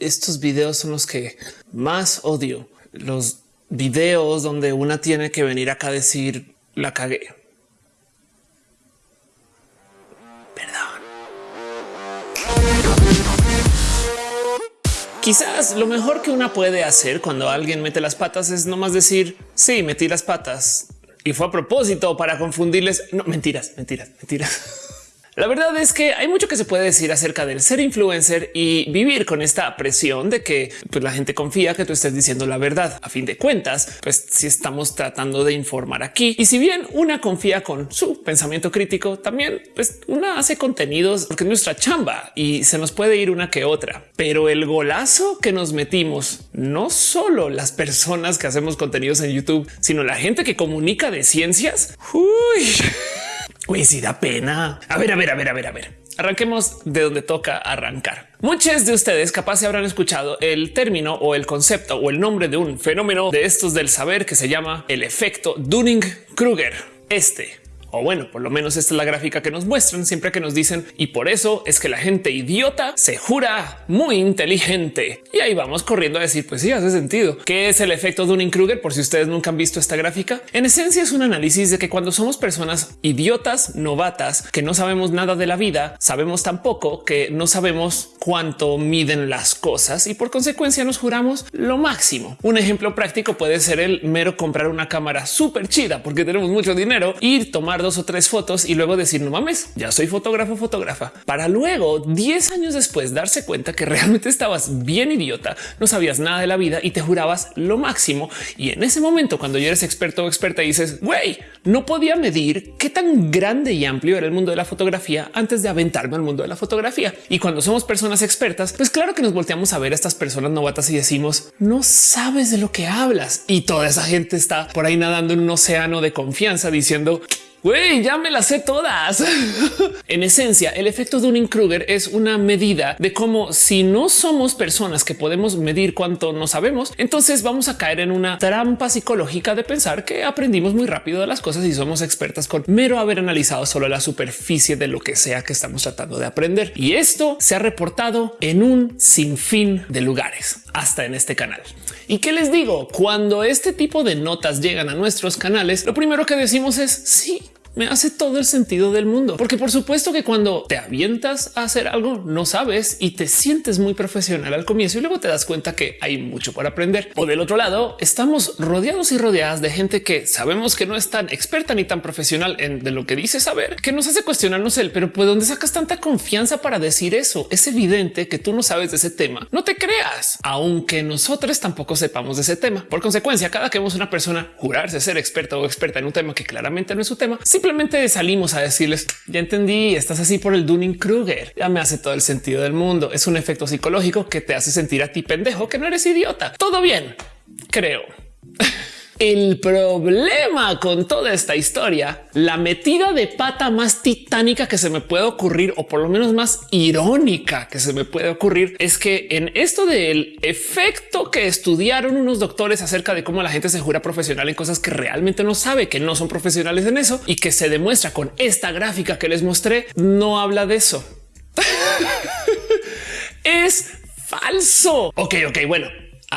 estos videos son los que más odio. Los videos donde una tiene que venir acá a decir la cagué. Perdón. Quizás lo mejor que una puede hacer cuando alguien mete las patas es nomás decir sí, metí las patas y fue a propósito para confundirles. No mentiras, mentiras, mentiras. La verdad es que hay mucho que se puede decir acerca del ser influencer y vivir con esta presión de que pues, la gente confía que tú estés diciendo la verdad. A fin de cuentas, pues si estamos tratando de informar aquí y si bien una confía con su pensamiento crítico, también pues una hace contenidos porque es nuestra chamba y se nos puede ir una que otra. Pero el golazo que nos metimos, no solo las personas que hacemos contenidos en YouTube, sino la gente que comunica de ciencias. Uy. Uy, sí da pena. A ver, a ver, a ver, a ver, a ver. Arranquemos de donde toca arrancar. Muchos de ustedes capaz se habrán escuchado el término o el concepto o el nombre de un fenómeno de estos del saber que se llama el efecto Dunning-Kruger. Este o bueno, por lo menos esta es la gráfica que nos muestran siempre que nos dicen y por eso es que la gente idiota se jura muy inteligente. Y ahí vamos corriendo a decir, pues sí, hace sentido. ¿Qué es el efecto Dunning-Kruger? Por si ustedes nunca han visto esta gráfica. En esencia es un análisis de que cuando somos personas idiotas, novatas, que no sabemos nada de la vida, sabemos tampoco que no sabemos cuánto miden las cosas y por consecuencia nos juramos lo máximo. Un ejemplo práctico puede ser el mero comprar una cámara súper chida porque tenemos mucho dinero, ir tomar dos o tres fotos y luego decir no mames, ya soy fotógrafo, fotógrafa para luego 10 años después darse cuenta que realmente estabas bien idiota, no sabías nada de la vida y te jurabas lo máximo. Y en ese momento, cuando ya eres experto o experta, dices güey, no podía medir qué tan grande y amplio era el mundo de la fotografía antes de aventarme al mundo de la fotografía. Y cuando somos personas expertas, pues claro que nos volteamos a ver a estas personas novatas y decimos no sabes de lo que hablas. Y toda esa gente está por ahí nadando en un océano de confianza diciendo Güey, ya me las sé todas. en esencia, el efecto Dunning-Kruger es una medida de cómo si no somos personas que podemos medir cuánto no sabemos, entonces vamos a caer en una trampa psicológica de pensar que aprendimos muy rápido de las cosas y somos expertas con mero haber analizado solo la superficie de lo que sea que estamos tratando de aprender. Y esto se ha reportado en un sinfín de lugares, hasta en este canal. ¿Y qué les digo? Cuando este tipo de notas llegan a nuestros canales, lo primero que decimos es sí, me hace todo el sentido del mundo, porque por supuesto que cuando te avientas a hacer algo no sabes y te sientes muy profesional al comienzo y luego te das cuenta que hay mucho por aprender. O del otro lado, estamos rodeados y rodeadas de gente que sabemos que no es tan experta ni tan profesional en de lo que dice saber, que nos hace cuestionarnos el pero ¿por dónde sacas tanta confianza para decir eso? Es evidente que tú no sabes de ese tema. No te creas, aunque nosotros tampoco sepamos de ese tema. Por consecuencia, cada que vemos una persona jurarse ser experta o experta en un tema que claramente no es su tema, simplemente salimos a decirles ya entendí, estás así por el Dunning Kruger. Ya me hace todo el sentido del mundo. Es un efecto psicológico que te hace sentir a ti pendejo que no eres idiota. Todo bien, creo. El problema con toda esta historia, la metida de pata más titánica que se me puede ocurrir, o por lo menos más irónica que se me puede ocurrir, es que en esto del efecto que estudiaron unos doctores acerca de cómo la gente se jura profesional en cosas que realmente no sabe, que no son profesionales en eso y que se demuestra con esta gráfica que les mostré, no habla de eso. es falso. Ok, ok, bueno,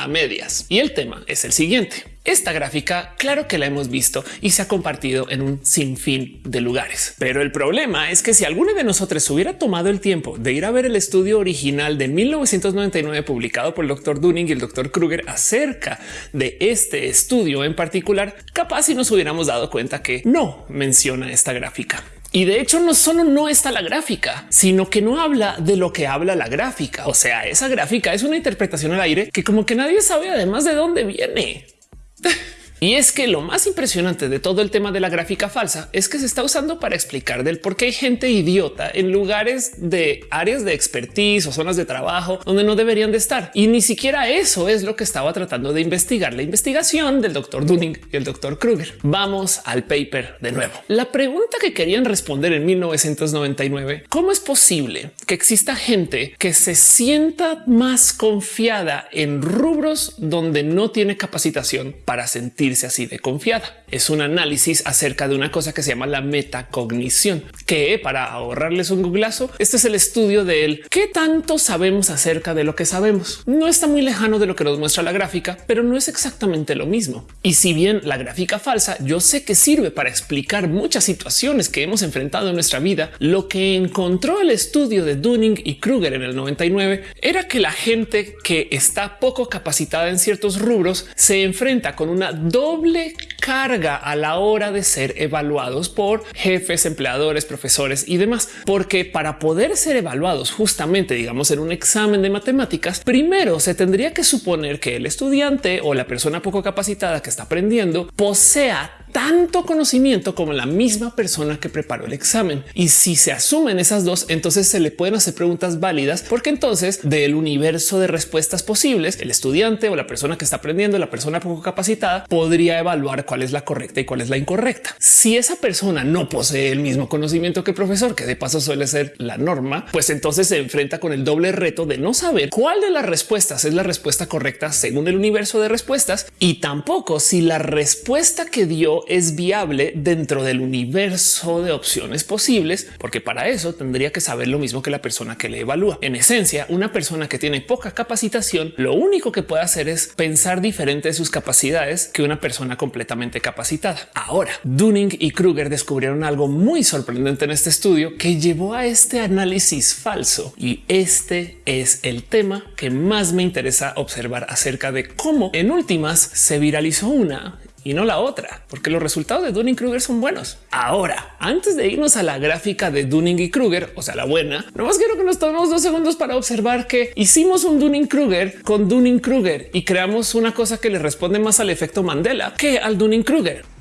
a medias. Y el tema es el siguiente. Esta gráfica, claro que la hemos visto y se ha compartido en un sinfín de lugares. Pero el problema es que si alguno de nosotros hubiera tomado el tiempo de ir a ver el estudio original de 1999 publicado por el doctor Dunning y el doctor Kruger acerca de este estudio en particular, capaz si nos hubiéramos dado cuenta que no menciona esta gráfica. Y de hecho no solo no está la gráfica, sino que no habla de lo que habla la gráfica. O sea, esa gráfica es una interpretación al aire que como que nadie sabe además de dónde viene. Y es que lo más impresionante de todo el tema de la gráfica falsa es que se está usando para explicar del por qué hay gente idiota en lugares de áreas de expertise o zonas de trabajo donde no deberían de estar. Y ni siquiera eso es lo que estaba tratando de investigar la investigación del doctor Dunning y el doctor Kruger. Vamos al paper de nuevo. La pregunta que querían responder en 1999, ¿cómo es posible que exista gente que se sienta más confiada en rubros donde no tiene capacitación para sentir sentirse así de confiada. Es un análisis acerca de una cosa que se llama la metacognición, que para ahorrarles un googlazo, este es el estudio de él. ¿Qué tanto sabemos acerca de lo que sabemos? No está muy lejano de lo que nos muestra la gráfica, pero no es exactamente lo mismo. Y si bien la gráfica falsa, yo sé que sirve para explicar muchas situaciones que hemos enfrentado en nuestra vida, lo que encontró el estudio de Dunning y Kruger en el 99 era que la gente que está poco capacitada en ciertos rubros se enfrenta con una doble carga a la hora de ser evaluados por jefes, empleadores, profesores y demás, porque para poder ser evaluados justamente, digamos, en un examen de matemáticas, primero se tendría que suponer que el estudiante o la persona poco capacitada que está aprendiendo posea tanto conocimiento como la misma persona que preparó el examen. Y si se asumen esas dos, entonces se le pueden hacer preguntas válidas, porque entonces del universo de respuestas posibles, el estudiante o la persona que está aprendiendo, la persona poco capacitada, podría evaluar cuál es la correcta y cuál es la incorrecta. Si esa persona no posee el mismo conocimiento que el profesor, que de paso suele ser la norma, pues entonces se enfrenta con el doble reto de no saber cuál de las respuestas es la respuesta correcta según el universo de respuestas y tampoco si la respuesta que dio es viable dentro del universo de opciones posibles, porque para eso tendría que saber lo mismo que la persona que le evalúa. En esencia, una persona que tiene poca capacitación, lo único que puede hacer es pensar diferente de sus capacidades que una persona completamente capacitada. Ahora, Dunning y Kruger descubrieron algo muy sorprendente en este estudio que llevó a este análisis falso. Y este es el tema que más me interesa observar acerca de cómo en últimas se viralizó una y no la otra, porque los resultados de Dunning Kruger son buenos. Ahora, antes de irnos a la gráfica de Dunning y Kruger, o sea, la buena, no más quiero que nos tomemos dos segundos para observar que hicimos un Dunning Kruger con Dunning Kruger y creamos una cosa que le responde más al efecto Mandela que al Dunning Kruger.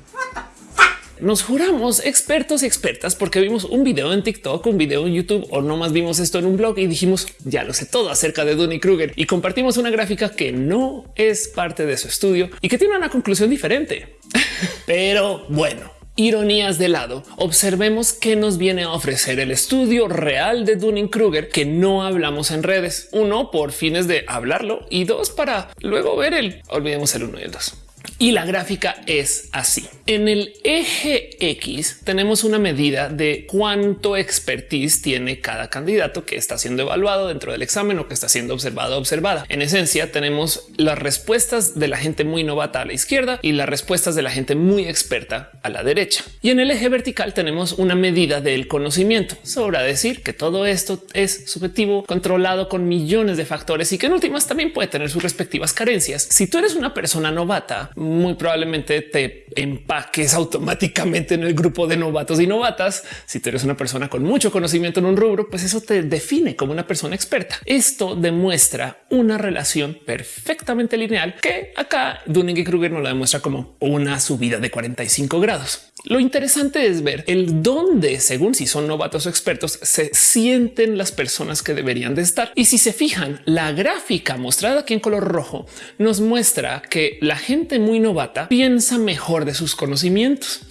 Nos juramos expertos y expertas porque vimos un video en TikTok, un video en YouTube o no más vimos esto en un blog y dijimos ya lo sé todo acerca de Dunning Kruger y compartimos una gráfica que no es parte de su estudio y que tiene una conclusión diferente. Pero bueno, ironías de lado, observemos qué nos viene a ofrecer el estudio real de Dunning Kruger que no hablamos en redes. Uno por fines de hablarlo y dos para luego ver el olvidemos el uno y el dos. Y la gráfica es así. En el eje X tenemos una medida de cuánto expertise tiene cada candidato que está siendo evaluado dentro del examen o que está siendo observado observada. En esencia tenemos las respuestas de la gente muy novata a la izquierda y las respuestas de la gente muy experta a la derecha. Y en el eje vertical tenemos una medida del conocimiento. Sobra decir que todo esto es subjetivo, controlado con millones de factores y que en últimas también puede tener sus respectivas carencias. Si tú eres una persona novata, muy probablemente te empaques automáticamente en el grupo de novatos y novatas. Si tú eres una persona con mucho conocimiento en un rubro, pues eso te define como una persona experta. Esto demuestra una relación perfectamente lineal que acá Dunning y Kruger nos la demuestra como una subida de 45 grados. Lo interesante es ver el dónde, según si son novatos o expertos, se sienten las personas que deberían de estar. Y si se fijan, la gráfica mostrada aquí en color rojo nos muestra que la gente muy novata piensa mejor de sus conocimientos.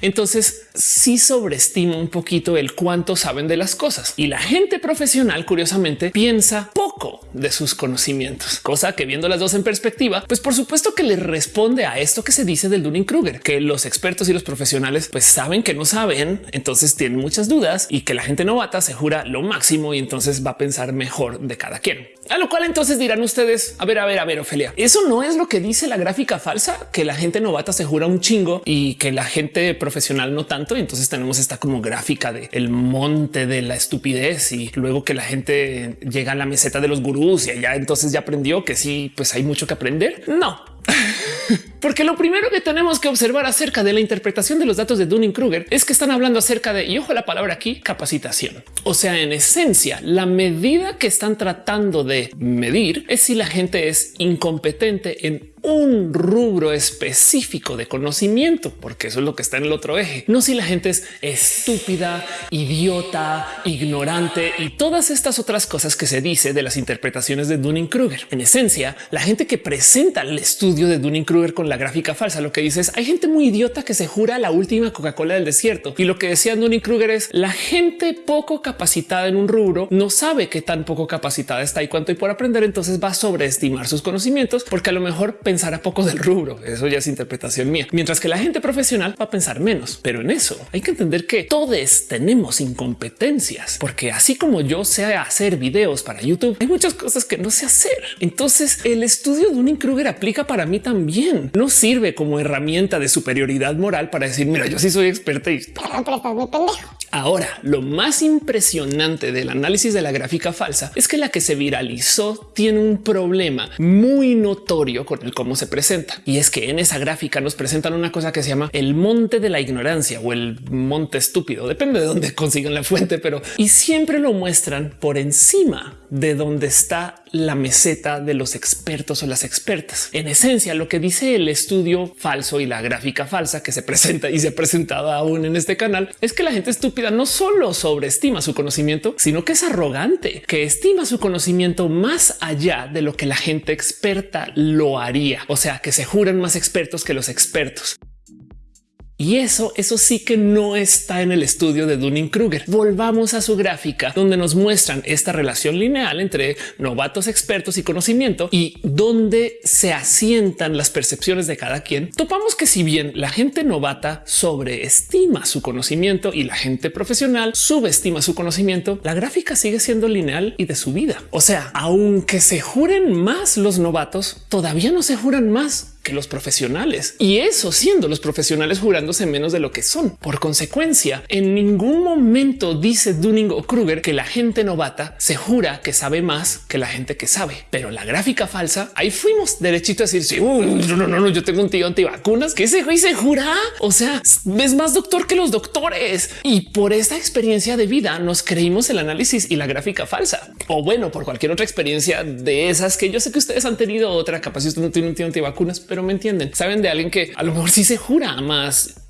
Entonces sí sobreestima un poquito el cuánto saben de las cosas y la gente profesional curiosamente piensa poco de sus conocimientos, cosa que viendo las dos en perspectiva, pues por supuesto que le responde a esto que se dice del Dunning Kruger, que los expertos y los profesionales pues saben que no saben, entonces tienen muchas dudas y que la gente novata se jura lo máximo y entonces va a pensar mejor de cada quien. A lo cual entonces dirán ustedes, a ver, a ver, a ver, Ofelia, eso no es lo que dice la gráfica falsa, que la gente novata se jura un chingo y que la gente profesional no tanto. Y entonces tenemos esta como gráfica de el monte de la estupidez y luego que la gente llega a la meseta de los gurús y allá entonces ya aprendió que sí, pues hay mucho que aprender. No, porque lo primero que tenemos que observar acerca de la interpretación de los datos de Dunning Kruger es que están hablando acerca de, y ojo la palabra aquí, capacitación. O sea, en esencia, la medida que están tratando de medir es si la gente es incompetente en un rubro específico de conocimiento, porque eso es lo que está en el otro eje. No si la gente es estúpida, idiota, ignorante y todas estas otras cosas que se dice de las interpretaciones de Dunning Kruger. En esencia, la gente que presenta el estudio de Dunning Kruger con la gráfica falsa. Lo que dices, hay gente muy idiota que se jura la última Coca-Cola del desierto. Y lo que decía Dunning Kruger es la gente poco capacitada en un rubro no sabe qué tan poco capacitada está y cuánto y por aprender. Entonces va a sobreestimar sus conocimientos porque a lo mejor pensará poco del rubro. Eso ya es interpretación mía. Mientras que la gente profesional va a pensar menos. Pero en eso hay que entender que todos tenemos incompetencias, porque así como yo sé hacer videos para YouTube, hay muchas cosas que no sé hacer. Entonces el estudio de un Kruger aplica para mí también. Sirve como herramienta de superioridad moral para decir, mira, yo sí soy experta y Ahora, lo más impresionante del análisis de la gráfica falsa es que la que se viralizó tiene un problema muy notorio con el cómo se presenta. Y es que en esa gráfica nos presentan una cosa que se llama el monte de la ignorancia o el monte estúpido. Depende de dónde consigan la fuente, pero y siempre lo muestran por encima de donde está la meseta de los expertos o las expertas. En esencia, lo que dice el estudio falso y la gráfica falsa que se presenta y se ha presentado aún en este canal es que la gente estúpida no solo sobreestima su conocimiento, sino que es arrogante, que estima su conocimiento más allá de lo que la gente experta lo haría. O sea, que se juran más expertos que los expertos. Y eso, eso sí que no está en el estudio de Dunning Kruger. Volvamos a su gráfica donde nos muestran esta relación lineal entre novatos, expertos y conocimiento y donde se asientan las percepciones de cada quien. Topamos que si bien la gente novata sobreestima su conocimiento y la gente profesional subestima su conocimiento, la gráfica sigue siendo lineal y de su vida. O sea, aunque se juren más los novatos, todavía no se juran más que los profesionales y eso siendo los profesionales jurándose menos de lo que son. Por consecuencia, en ningún momento dice Dunning o Kruger que la gente novata se jura que sabe más que la gente que sabe, pero la gráfica falsa ahí fuimos derechito a decir sí, no, no, no, yo tengo un tío antivacunas que ese güey se jura. O sea, es más doctor que los doctores y por esta experiencia de vida nos creímos el análisis y la gráfica falsa o bueno, por cualquier otra experiencia de esas que yo sé que ustedes han tenido otra capaz. Si usted no tiene un tío antivacunas, pero me entienden. Saben de alguien que a lo mejor sí se jura más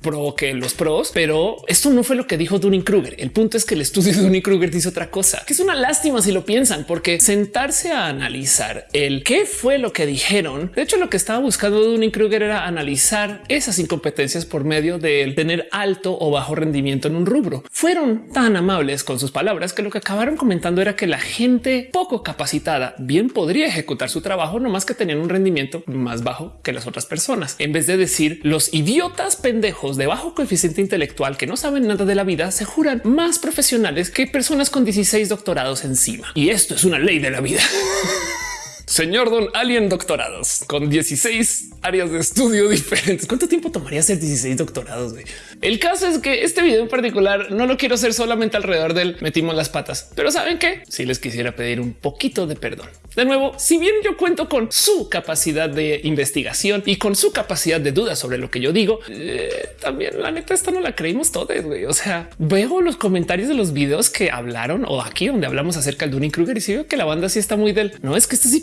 pro que los pros, pero esto no fue lo que dijo Dunning Kruger. El punto es que el estudio de Dunning Kruger dice otra cosa, que es una lástima si lo piensan, porque sentarse a analizar el qué fue lo que dijeron. De hecho, lo que estaba buscando Dunning Kruger era analizar esas incompetencias por medio de tener alto o bajo rendimiento en un rubro. Fueron tan amables con sus palabras que lo que acabaron comentando era que la gente poco capacitada bien podría ejecutar su trabajo, no más que tenían un rendimiento más bajo que las otras personas. En vez de decir los idiotas pendejos de bajo coeficiente intelectual que no saben nada de la vida se juran más profesionales que personas con 16 doctorados encima. Y esto es una ley de la vida. Señor Don Alien doctorados con 16 áreas de estudio diferentes. ¿Cuánto tiempo tomaría hacer 16 doctorados? El caso es que este video en particular no lo quiero hacer solamente alrededor del metimos las patas, pero saben que si les quisiera pedir un poquito de perdón. De nuevo, si bien yo cuento con su capacidad de investigación y con su capacidad de duda sobre lo que yo digo, eh, también la neta esta no la creímos todos. O sea, veo los comentarios de los videos que hablaron o aquí donde hablamos acerca del Dunning Kruger y si veo que la banda sí está muy del no es que esto sí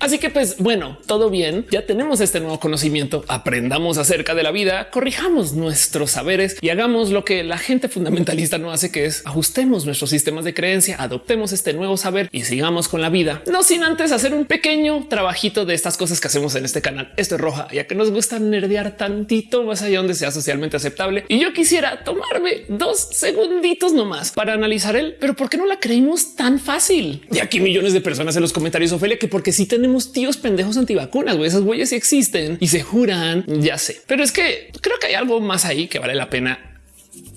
Así que pues bueno, todo bien. Ya tenemos este nuevo conocimiento. Aprendamos acerca de la vida, corrijamos nuestros saberes y hagamos lo que la gente fundamentalista no hace, que es ajustemos nuestros sistemas de creencia, adoptemos este nuevo saber y sigamos con la vida. No sin antes hacer un pequeño trabajito de estas cosas que hacemos en este canal. Esto es roja, ya que nos gusta nerdear tantito más allá donde sea socialmente aceptable. Y yo quisiera tomarme dos segunditos nomás para analizar el, pero ¿por qué no la creímos tan fácil? Y aquí millones de personas en los comentarios Ofelia, que porque si tenemos tíos pendejos antivacunas, güey, esas huellas sí existen y se juran, ya sé. Pero es que creo que hay algo más ahí que vale la pena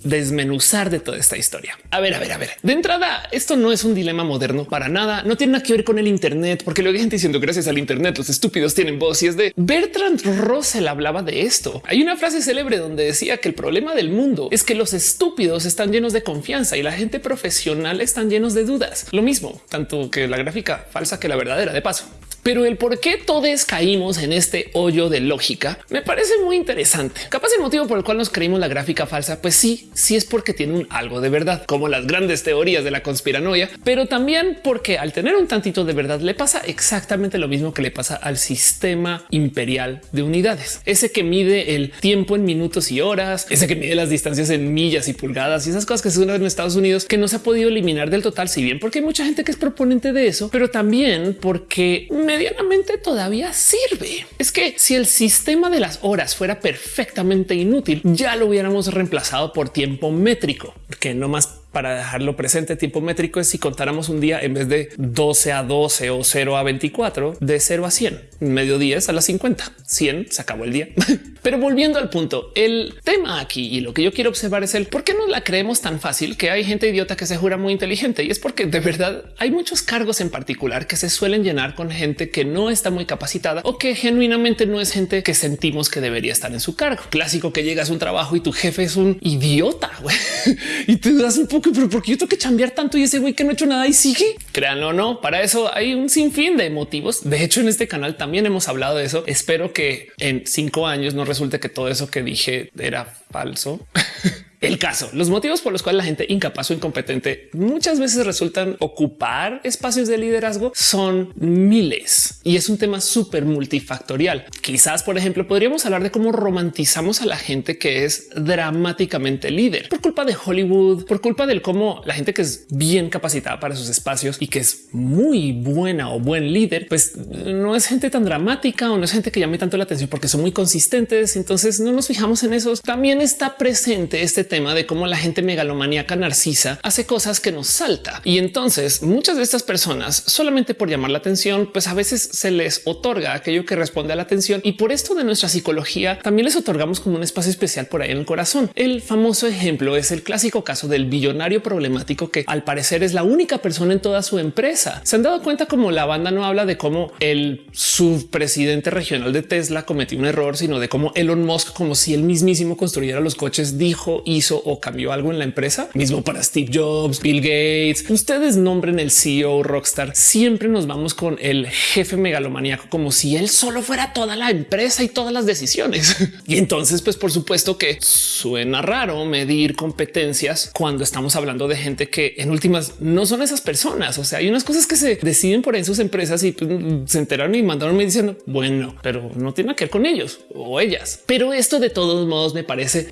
desmenuzar de toda esta historia. A ver, a ver, a ver. De entrada, esto no es un dilema moderno para nada. No tiene nada que ver con el Internet, porque luego hay gente diciendo gracias al Internet los estúpidos tienen voz y es de Bertrand Russell hablaba de esto. Hay una frase célebre donde decía que el problema del mundo es que los estúpidos están llenos de confianza y la gente profesional están llenos de dudas. Lo mismo, tanto que la gráfica falsa que la verdadera de paso. Pero el por qué todos caímos en este hoyo de lógica me parece muy interesante. Capaz el motivo por el cual nos creímos la gráfica falsa, pues sí, sí es porque tiene un algo de verdad, como las grandes teorías de la conspiranoia, pero también porque al tener un tantito de verdad le pasa exactamente lo mismo que le pasa al sistema imperial de unidades, ese que mide el tiempo en minutos y horas, ese que mide las distancias en millas y pulgadas y esas cosas que se usan en Estados Unidos que no se ha podido eliminar del total, si bien porque hay mucha gente que es proponente de eso, pero también porque me medianamente todavía sirve. Es que si el sistema de las horas fuera perfectamente inútil, ya lo hubiéramos reemplazado por tiempo métrico, que no más para dejarlo presente, tiempo métrico es si contáramos un día en vez de 12 a 12 o 0 a 24, de 0 a 100, medio 10 a las 50, 100 se acabó el día. Pero volviendo al punto, el tema aquí y lo que yo quiero observar es el por qué no la creemos tan fácil que hay gente idiota que se jura muy inteligente y es porque de verdad hay muchos cargos en particular que se suelen llenar con gente que no está muy capacitada o que genuinamente no es gente que sentimos que debería estar en su cargo. Clásico que llegas a un trabajo y tu jefe es un idiota y te das un poco pero porque yo tengo que cambiar tanto y ese güey que no ha hecho nada y sigue. Créanlo o no, para eso hay un sinfín de motivos. De hecho, en este canal también hemos hablado de eso. Espero que en cinco años no resulte que todo eso que dije era falso. El caso, los motivos por los cuales la gente incapaz o incompetente muchas veces resultan ocupar espacios de liderazgo son miles y es un tema súper multifactorial. Quizás, por ejemplo, podríamos hablar de cómo romantizamos a la gente que es dramáticamente líder por culpa de Hollywood, por culpa del cómo la gente que es bien capacitada para sus espacios y que es muy buena o buen líder, pues no es gente tan dramática o no es gente que llame tanto la atención porque son muy consistentes. Entonces no nos fijamos en esos. También está presente este tema de cómo la gente megalomaníaca narcisa hace cosas que nos salta. Y entonces muchas de estas personas solamente por llamar la atención, pues a veces se les otorga aquello que responde a la atención. Y por esto de nuestra psicología también les otorgamos como un espacio especial por ahí en el corazón. El famoso ejemplo es el clásico caso del billonario problemático que al parecer es la única persona en toda su empresa. Se han dado cuenta como la banda no habla de cómo el subpresidente regional de Tesla cometió un error, sino de cómo Elon Musk, como si él mismísimo construyera los coches, dijo y hizo o cambió algo en la empresa. Mismo para Steve Jobs, Bill Gates. Ustedes nombren el CEO Rockstar. Siempre nos vamos con el jefe megalomaníaco como si él solo fuera toda la empresa y todas las decisiones. y entonces, pues por supuesto que suena raro medir competencias cuando estamos hablando de gente que en últimas no son esas personas. O sea, hay unas cosas que se deciden por en sus empresas y pues, se enteraron y mandaron me diciendo bueno, pero no tiene que ver con ellos o ellas. Pero esto de todos modos me parece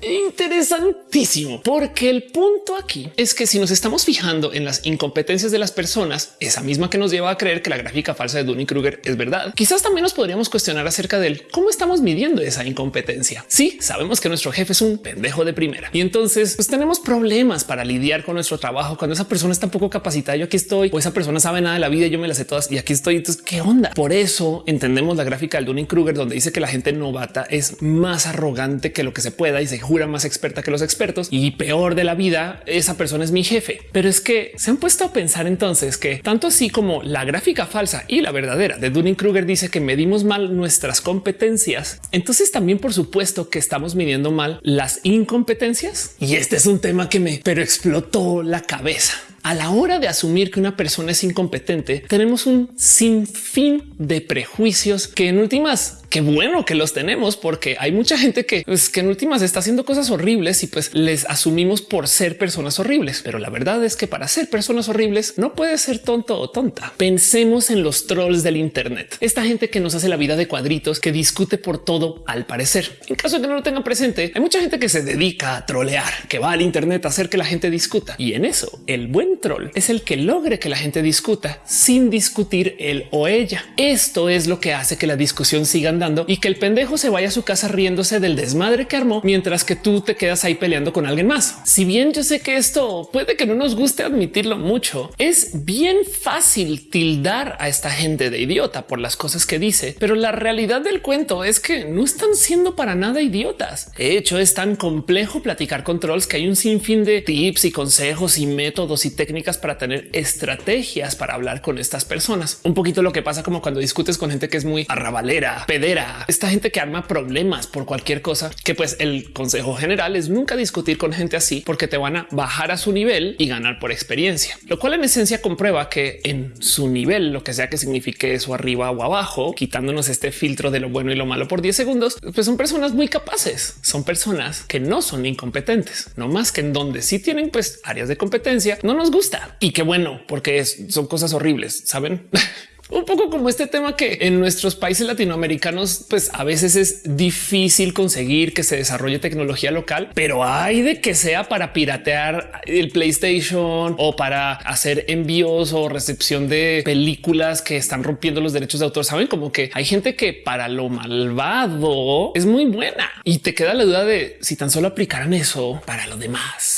porque el punto aquí es que si nos estamos fijando en las incompetencias de las personas, esa misma que nos lleva a creer que la gráfica falsa de Dunning Kruger es verdad, quizás también nos podríamos cuestionar acerca del cómo estamos midiendo esa incompetencia. Sí, sabemos que nuestro jefe es un pendejo de primera y entonces pues, tenemos problemas para lidiar con nuestro trabajo cuando esa persona está poco capacitada. Yo aquí estoy o esa persona sabe nada de la vida. Yo me las sé todas y aquí estoy. Entonces, qué onda? Por eso entendemos la gráfica del Dunning Kruger, donde dice que la gente novata es más arrogante que lo que se pueda y se jura más experta que los expertos y peor de la vida, esa persona es mi jefe. Pero es que se han puesto a pensar entonces que tanto así como la gráfica falsa y la verdadera de Dunning Kruger dice que medimos mal nuestras competencias, entonces también por supuesto que estamos midiendo mal las incompetencias. Y este es un tema que me pero explotó la cabeza. A la hora de asumir que una persona es incompetente, tenemos un sinfín de prejuicios que en últimas qué bueno que los tenemos porque hay mucha gente que, pues, que en últimas está haciendo cosas horribles y pues les asumimos por ser personas horribles. Pero la verdad es que para ser personas horribles no puede ser tonto o tonta. Pensemos en los trolls del Internet. Esta gente que nos hace la vida de cuadritos, que discute por todo al parecer. En caso de que no lo tengan presente, hay mucha gente que se dedica a trolear, que va al Internet a hacer que la gente discuta. Y en eso, el buen troll es el que logre que la gente discuta sin discutir él o ella. Esto es lo que hace que la discusión siga andando y que el pendejo se vaya a su casa riéndose del desmadre que armó mientras que tú te quedas ahí peleando con alguien más. Si bien yo sé que esto puede que no nos guste admitirlo mucho, es bien fácil tildar a esta gente de idiota por las cosas que dice, pero la realidad del cuento es que no están siendo para nada idiotas. De hecho, es tan complejo platicar con trolls que hay un sinfín de tips y consejos y métodos y técnicas para tener estrategias para hablar con estas personas. Un poquito lo que pasa como cuando discutes con gente que es muy arrabalera, esta gente que arma problemas por cualquier cosa, que pues el consejo general es nunca discutir con gente así porque te van a bajar a su nivel y ganar por experiencia, lo cual en esencia comprueba que en su nivel, lo que sea que signifique eso arriba o abajo, quitándonos este filtro de lo bueno y lo malo por 10 segundos, pues son personas muy capaces, son personas que no son incompetentes, no más que en donde sí tienen pues áreas de competencia, no nos gusta. Y qué bueno, porque son cosas horribles, saben? Un poco como este tema que en nuestros países latinoamericanos, pues a veces es difícil conseguir que se desarrolle tecnología local, pero hay de que sea para piratear el PlayStation o para hacer envíos o recepción de películas que están rompiendo los derechos de autor. Saben como que hay gente que para lo malvado es muy buena y te queda la duda de si tan solo aplicaran eso para lo demás.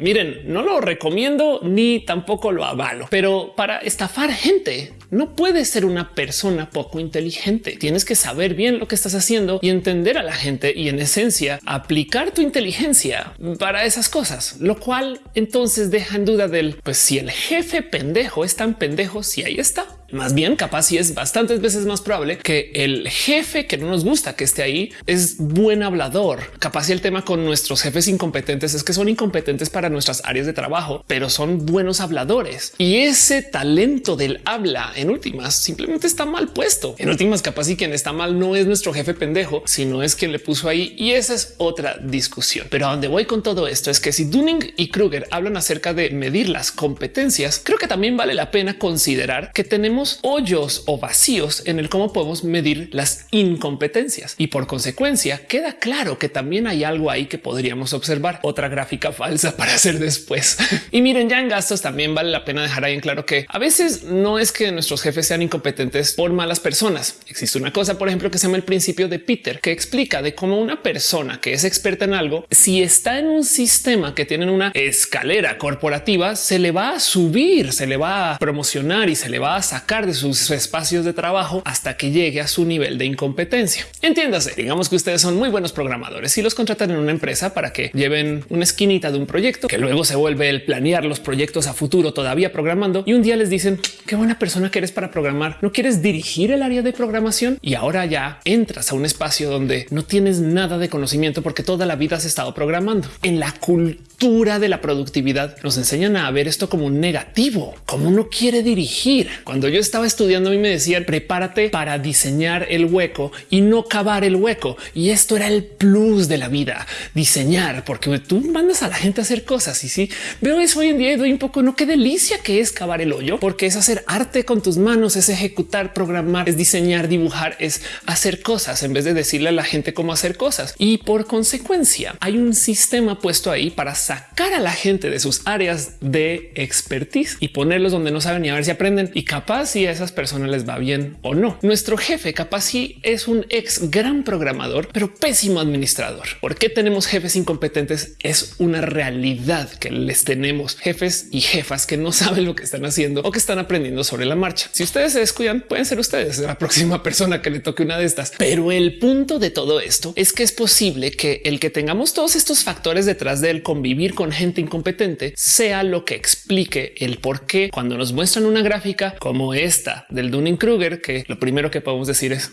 Miren, no lo recomiendo ni tampoco lo avalo, pero para estafar gente no puedes ser una persona poco inteligente. Tienes que saber bien lo que estás haciendo y entender a la gente y en esencia aplicar tu inteligencia para esas cosas, lo cual entonces deja en duda del pues si el jefe pendejo es tan pendejo, si ahí está. Más bien, capaz si es bastantes veces más probable que el jefe que no nos gusta que esté ahí es buen hablador. Capaz si el tema con nuestros jefes incompetentes es que son incompetentes para nuestras áreas de trabajo, pero son buenos habladores y ese talento del habla en últimas simplemente está mal puesto. En últimas, capaz y quien está mal no es nuestro jefe pendejo, sino es quien le puso ahí. Y esa es otra discusión. Pero a donde voy con todo esto es que si Dunning y Kruger hablan acerca de medir las competencias, creo que también vale la pena considerar que tenemos hoyos o vacíos en el cómo podemos medir las incompetencias. Y por consecuencia, queda claro que también hay algo ahí que podríamos observar. Otra gráfica falsa para hacer después. y miren, ya en gastos también vale la pena dejar ahí en claro que a veces no es que nuestros jefes sean incompetentes por malas personas. Existe una cosa, por ejemplo, que se llama el principio de Peter, que explica de cómo una persona que es experta en algo, si está en un sistema que tienen una escalera corporativa, se le va a subir, se le va a promocionar y se le va a sacar de sus espacios de trabajo hasta que llegue a su nivel de incompetencia. Entiéndase, digamos que ustedes son muy buenos programadores y los contratan en una empresa para que lleven una esquinita de un proyecto que luego se vuelve el planear los proyectos a futuro todavía programando y un día les dicen qué buena persona que eres para programar, no quieres dirigir el área de programación y ahora ya entras a un espacio donde no tienes nada de conocimiento porque toda la vida has estado programando. En la cultura de la productividad nos enseñan a ver esto como un negativo, como uno quiere dirigir. Cuando yo estaba estudiando mí me decían prepárate para diseñar el hueco y no cavar el hueco. Y esto era el plus de la vida, diseñar, porque tú mandas a la gente a hacer cosas y si veo eso hoy en día y doy un poco, no qué delicia que es cavar el hoyo, porque es hacer arte con tus manos, es ejecutar, programar, es diseñar, dibujar, es hacer cosas en vez de decirle a la gente cómo hacer cosas. Y por consecuencia hay un sistema puesto ahí para sacar a la gente de sus áreas de expertise y ponerlos donde no saben ni a ver si aprenden y capaz si a esas personas les va bien o no. Nuestro jefe capaz si es un ex gran programador, pero pésimo administrador. ¿Por qué tenemos jefes incompetentes? Es una realidad que les tenemos jefes y jefas que no saben lo que están haciendo o que están aprendiendo sobre la marcha. Si ustedes se descuidan, pueden ser ustedes la próxima persona que le toque una de estas. Pero el punto de todo esto es que es posible que el que tengamos todos estos factores detrás del convivir con gente incompetente sea lo que explique el por qué cuando nos muestran una gráfica como esta del Dunning Kruger, que lo primero que podemos decir es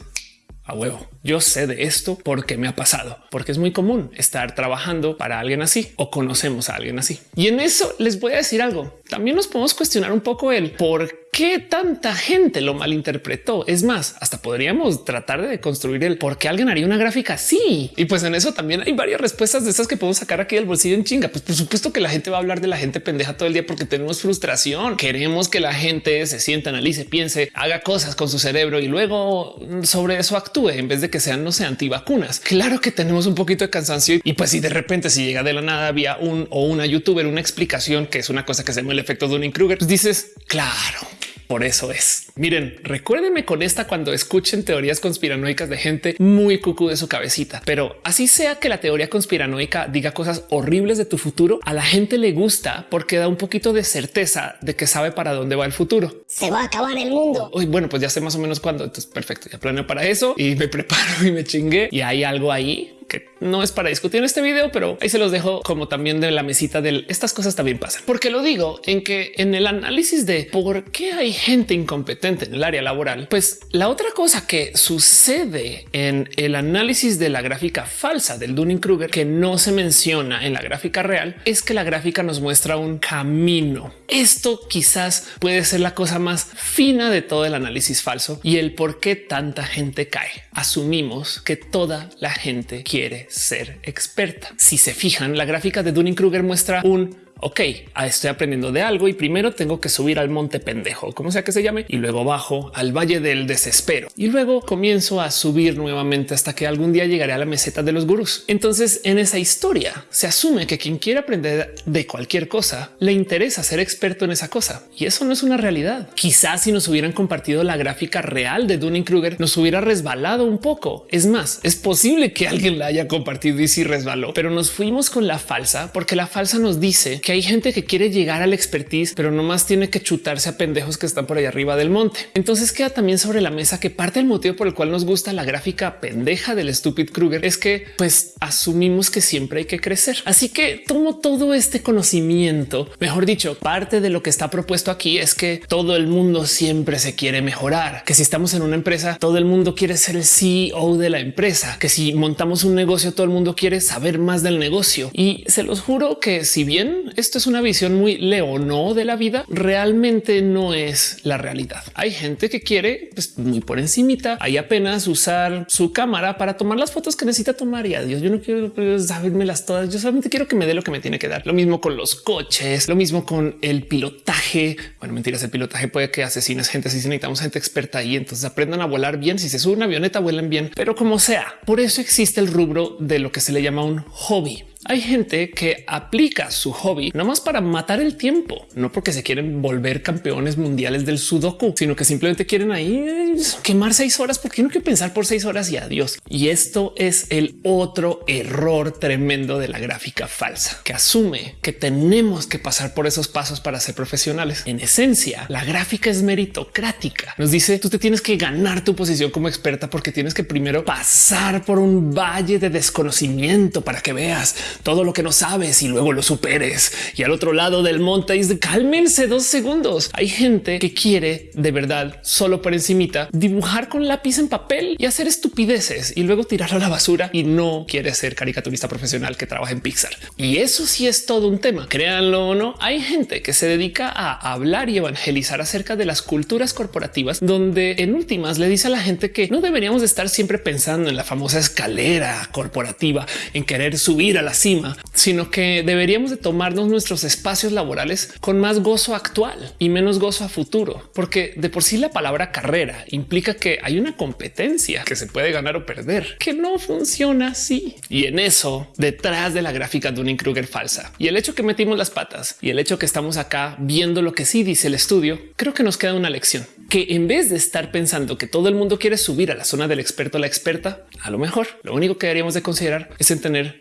a huevo. Yo sé de esto porque me ha pasado, porque es muy común estar trabajando para alguien así o conocemos a alguien así. Y en eso les voy a decir algo. También nos podemos cuestionar un poco el por qué tanta gente lo malinterpretó. Es más, hasta podríamos tratar de construir el por qué alguien haría una gráfica así. Y pues en eso también hay varias respuestas de esas que podemos sacar aquí del bolsillo en chinga. Pues por supuesto que la gente va a hablar de la gente pendeja todo el día porque tenemos frustración. Queremos que la gente se sienta, analice, piense, haga cosas con su cerebro y luego sobre eso actúe en vez de que sean, no sé, antivacunas. Claro que tenemos un poquito de cansancio y pues si de repente si llega de la nada había un o una youtuber, una explicación que es una cosa que se llama el efecto de un Kruger, pues dices, claro, por eso es. Miren, recuérdenme con esta cuando escuchen teorías conspiranoicas de gente muy cucú de su cabecita, pero así sea que la teoría conspiranoica diga cosas horribles de tu futuro, a la gente le gusta porque da un poquito de certeza de que sabe para dónde va el futuro. Se va a acabar el mundo. Uy, bueno, pues ya sé más o menos cuándo. Entonces, perfecto. Ya planeo para eso y me preparo y me chingué y hay algo ahí que no es para discutir en este video, pero ahí se los dejo como también de la mesita de estas cosas también pasan. Porque lo digo en que en el análisis de por qué hay gente incompetente en el área laboral, pues la otra cosa que sucede en el análisis de la gráfica falsa del Dunning Kruger que no se menciona en la gráfica real es que la gráfica nos muestra un camino. Esto quizás puede ser la cosa más fina de todo el análisis falso y el por qué tanta gente cae. Asumimos que toda la gente quiere ser experta. Si se fijan, la gráfica de Dunning Kruger muestra un ok, estoy aprendiendo de algo y primero tengo que subir al monte pendejo, como sea que se llame, y luego bajo al valle del desespero y luego comienzo a subir nuevamente hasta que algún día llegaré a la meseta de los gurús. Entonces en esa historia se asume que quien quiere aprender de cualquier cosa le interesa ser experto en esa cosa y eso no es una realidad. Quizás si nos hubieran compartido la gráfica real de Dunning Kruger nos hubiera resbalado un poco. Es más, es posible que alguien la haya compartido y si resbaló, pero nos fuimos con la falsa porque la falsa nos dice hay gente que quiere llegar al expertise, pero no más tiene que chutarse a pendejos que están por ahí arriba del monte. Entonces queda también sobre la mesa que parte del motivo por el cual nos gusta la gráfica pendeja del Stupid Kruger es que pues asumimos que siempre hay que crecer. Así que tomo todo este conocimiento, mejor dicho, parte de lo que está propuesto aquí es que todo el mundo siempre se quiere mejorar, que si estamos en una empresa, todo el mundo quiere ser el CEO de la empresa, que si montamos un negocio, todo el mundo quiere saber más del negocio. Y se los juro que si bien esto es una visión muy leono de la vida, realmente no es la realidad. Hay gente que quiere pues, muy por encimita, hay apenas usar su cámara para tomar las fotos que necesita tomar y adiós. Yo no quiero pues, las todas. Yo solamente quiero que me dé lo que me tiene que dar. Lo mismo con los coches, lo mismo con el pilotaje. Bueno, mentiras, el pilotaje puede que asesines gente. Si necesitamos gente experta ahí, entonces aprendan a volar bien. Si se sube una avioneta, vuelen bien, pero como sea. Por eso existe el rubro de lo que se le llama un hobby. Hay gente que aplica su hobby no más para matar el tiempo, no porque se quieren volver campeones mundiales del sudoku, sino que simplemente quieren ahí eh, quemar seis horas porque no quiero pensar por seis horas y adiós. Y esto es el otro error tremendo de la gráfica falsa, que asume que tenemos que pasar por esos pasos para ser profesionales. En esencia, la gráfica es meritocrática. Nos dice tú te tienes que ganar tu posición como experta porque tienes que primero pasar por un valle de desconocimiento para que veas todo lo que no sabes y luego lo superes. Y al otro lado del monte dice cálmense dos segundos. Hay gente que quiere de verdad solo por encimita dibujar con lápiz en papel y hacer estupideces y luego tirarlo a la basura y no quiere ser caricaturista profesional que trabaja en Pixar. Y eso sí es todo un tema. Créanlo o no, hay gente que se dedica a hablar y evangelizar acerca de las culturas corporativas, donde en últimas le dice a la gente que no deberíamos de estar siempre pensando en la famosa escalera corporativa, en querer subir a la sino que deberíamos de tomarnos nuestros espacios laborales con más gozo actual y menos gozo a futuro, porque de por sí la palabra carrera implica que hay una competencia que se puede ganar o perder, que no funciona así. Y en eso, detrás de la gráfica de un Kruger falsa y el hecho que metimos las patas y el hecho que estamos acá viendo lo que sí dice el estudio, creo que nos queda una lección que en vez de estar pensando que todo el mundo quiere subir a la zona del experto a la experta, a lo mejor lo único que deberíamos de considerar es en tener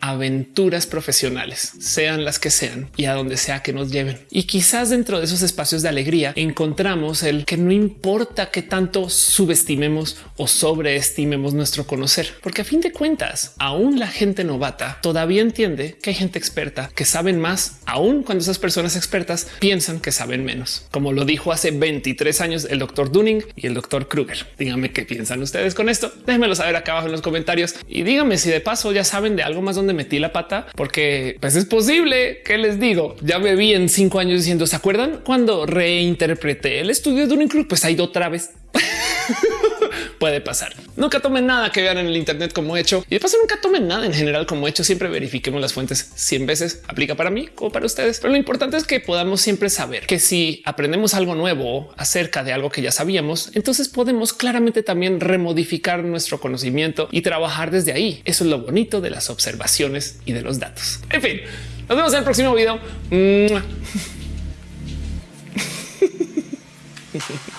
profesionales, sean las que sean y a donde sea que nos lleven. Y quizás dentro de esos espacios de alegría encontramos el que no importa qué tanto subestimemos o sobreestimemos nuestro conocer, porque a fin de cuentas, aún la gente novata todavía entiende que hay gente experta que saben más, aún cuando esas personas expertas piensan que saben menos. Como lo dijo hace 23 años el doctor Dunning y el doctor Kruger. Díganme qué piensan ustedes con esto. Déjenmelo saber acá abajo en los comentarios y díganme si de paso ya saben de algo más donde metí la pata, porque pues es posible que les digo. Ya me vi en cinco años diciendo, ¿se acuerdan cuando reinterpreté el estudio de Dunning Kruger? Pues ha ido otra vez puede pasar. Nunca tomen nada que vean en el Internet como hecho y de paso nunca tomen nada en general como hecho. Siempre verifiquemos las fuentes 100 veces. Aplica para mí o para ustedes, pero lo importante es que podamos siempre saber que si aprendemos algo nuevo acerca de algo que ya sabíamos, entonces podemos claramente también remodificar nuestro conocimiento y trabajar desde ahí. Eso es lo bonito de las observaciones y de los datos. En fin, nos vemos en el próximo video.